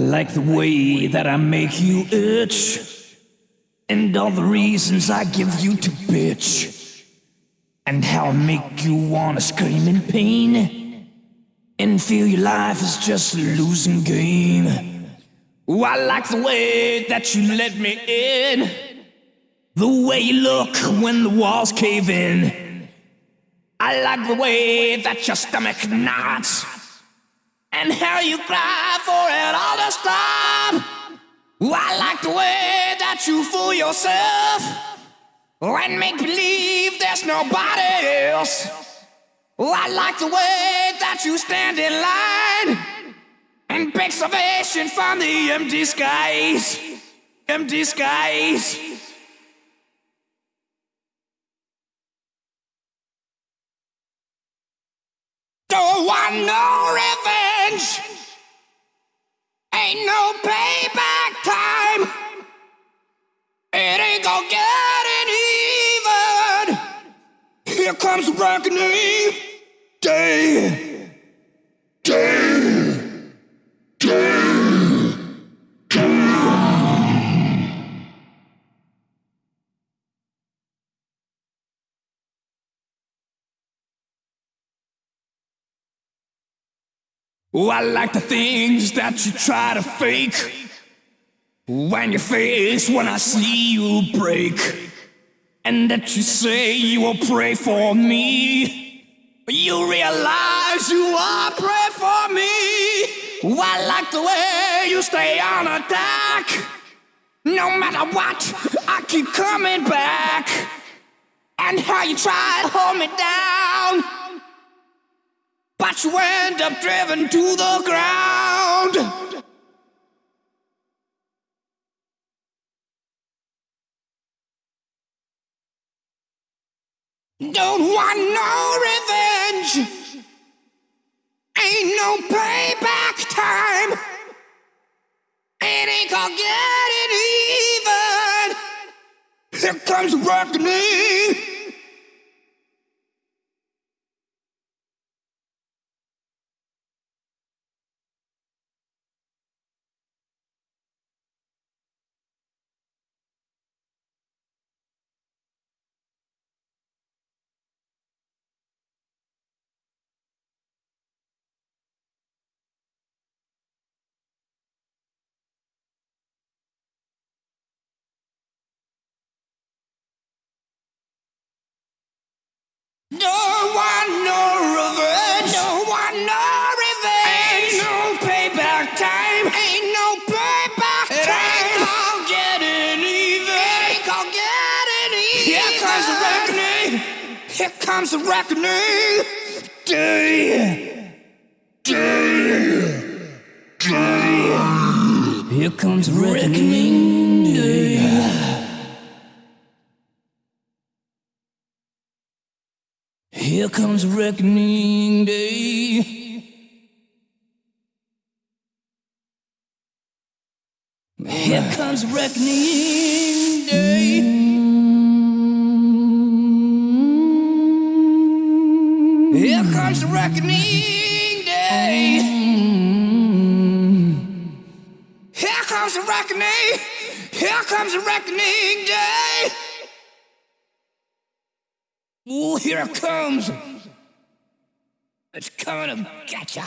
like the way that I make you itch, and all the reasons I give you to bitch, and how I make you wanna scream in pain, and feel your life is just a losing game. I like the way that you let me in, the way you look when the walls cave in. I like the way that your stomach knots and how you cry for it all to stop. Ooh, I like the way that you fool yourself and make believe there's nobody else. Ooh, I like the way that you stand in line and beg salvation from the empty skies, empty skies. Don't want no revenge. Ain't no payback time. It ain't gonna get any even. Here comes reckoning. Day. Day. Oh, I like the things that you try to fake. When your face, when I see you break. And that you say you will pray for me. You realize you are prey for me. Oh, I like the way you stay on attack. No matter what, I keep coming back. And how you try to hold me down. But you end up driven to the ground. Don't want no revenge. Ain't no payback time. It ain't gonna get it even. Here comes reckoning. Comes the reckoning. Here comes the reckoning. Day. Day. Day. Here comes the reckoning. Day. Here comes reckoning day. Here comes reckoning day. Here comes reckoning day. Here comes the reckoning. Here comes reckoning day. Ooh, here it comes. It's coming to get ya.